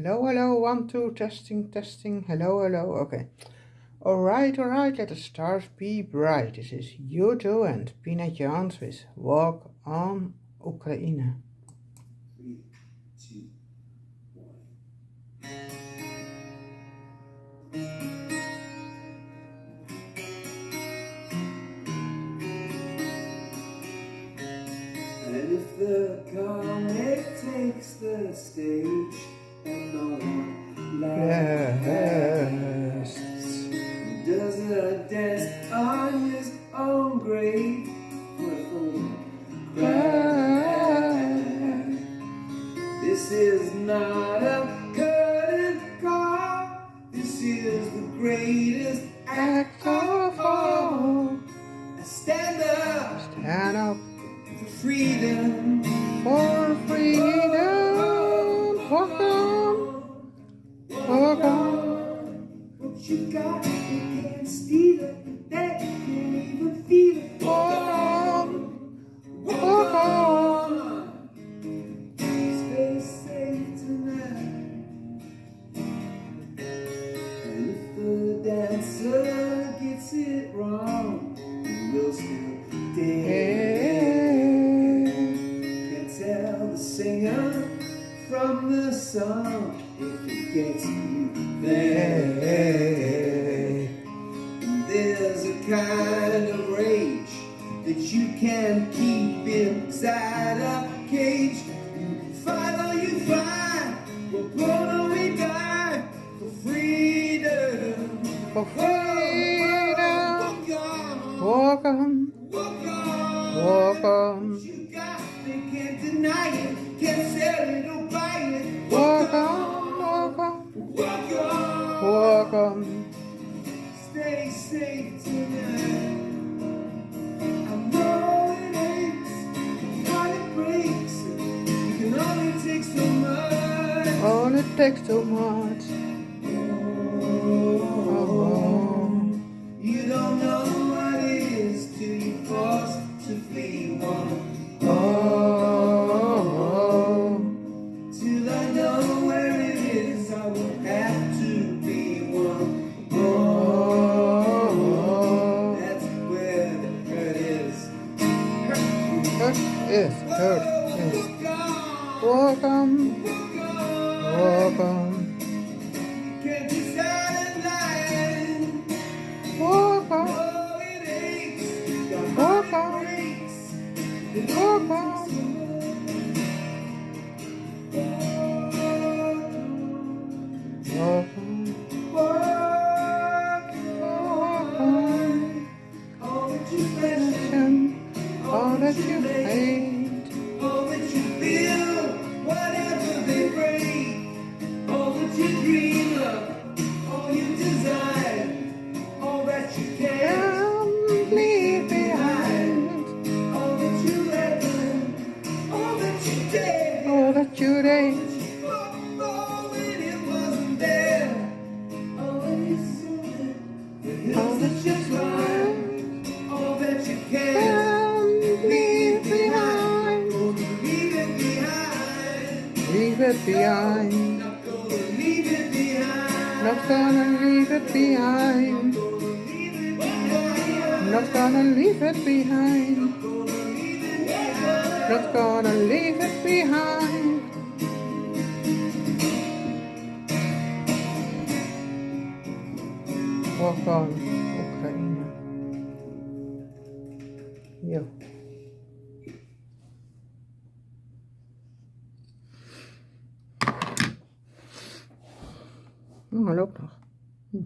Hello, hello, one, two, testing, testing, hello, hello, okay. Alright, alright, let the stars be bright. This is U2 and Pina Jones with Walk on Ukraine. And if the comic takes the stage laughs, does a dance on his own grave a. This is not a. This is the greatest act of What you you can't steal it. They can't even feel it. Walk on, walk on. Stay safe tonight. And if the dancer gets it wrong, he will still from the sun if it gets you there. And there's a kind of rage that you can keep inside a cage. You fight or you fight, we're born or we die for freedom. For freedom. Walk on, Walk on, walk on. walk on. You got, they can't deny it, can't sell it on. Stay safe tonight. I know it aches, heart it breaks. You can only take so much. All it takes too much. On. Walk on, Walk walk on. on. All that you it behind. Not gonna leave it behind. Not gonna leave it behind. Not gonna leave it behind. Not gonna leave it behind. Walk on, Oekraïne. Jo. Hm, hij loopt nog. Hm.